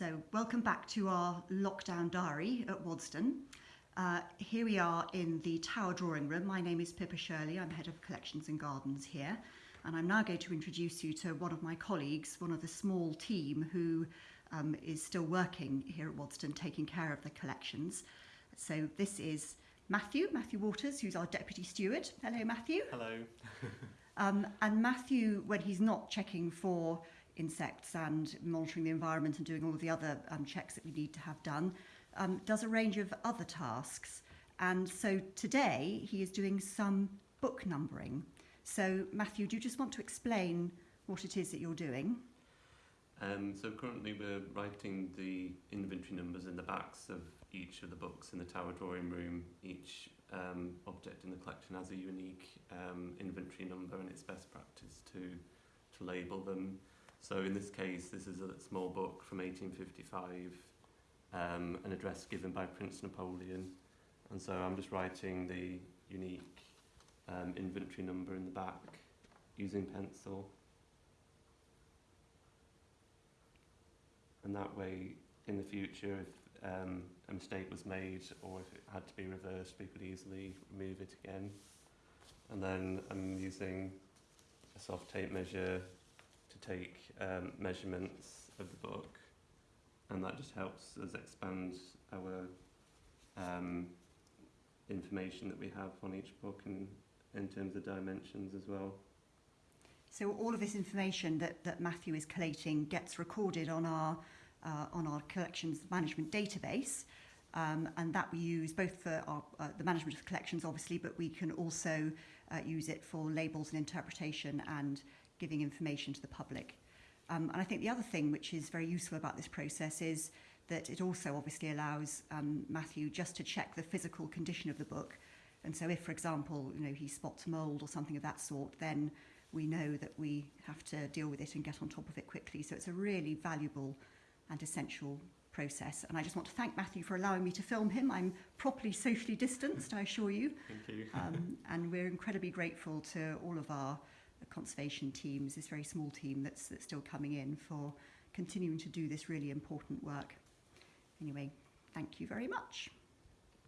So, welcome back to our lockdown diary at Waddesdon. Uh, here we are in the Tower Drawing Room. My name is Pippa Shirley, I'm Head of Collections and Gardens here, and I'm now going to introduce you to one of my colleagues, one of the small team who um, is still working here at Waddesdon, taking care of the collections. So, this is Matthew, Matthew Waters, who's our Deputy Steward. Hello, Matthew. Hello. Um, and Matthew, when he's not checking for insects and monitoring the environment and doing all the other um, checks that we need to have done, um, does a range of other tasks. And so today he is doing some book numbering. So, Matthew, do you just want to explain what it is that you're doing? Um, so currently we're writing the inventory numbers in the backs of each of the books in the tower drawing room. Each um, object in the collection has a unique um, inventory number and it's best practice to, to label them. So in this case, this is a small book from 1855, um, an address given by Prince Napoleon. And so I'm just writing the unique um, inventory number in the back using pencil. And that way, in the future, if um, a mistake was made or if it had to be reversed, we could easily remove it again. And then I'm using a soft tape measure take um, measurements of the book and that just helps us expand our um, information that we have on each book and in terms of dimensions as well. So all of this information that, that Matthew is collating gets recorded on our uh, on our collections management database, um, and that we use both for our, uh, the management of collections, obviously, but we can also uh, use it for labels and interpretation and giving information to the public. Um, and I think the other thing which is very useful about this process is that it also obviously allows um, Matthew just to check the physical condition of the book. And so if, for example, you know, he spots mould or something of that sort, then we know that we have to deal with it and get on top of it quickly. So it's a really valuable and essential process. And I just want to thank Matthew for allowing me to film him. I'm properly socially distanced, I assure you. Thank you. Um, and we're incredibly grateful to all of our conservation teams, this very small team that's, that's still coming in for continuing to do this really important work. Anyway, thank you very much.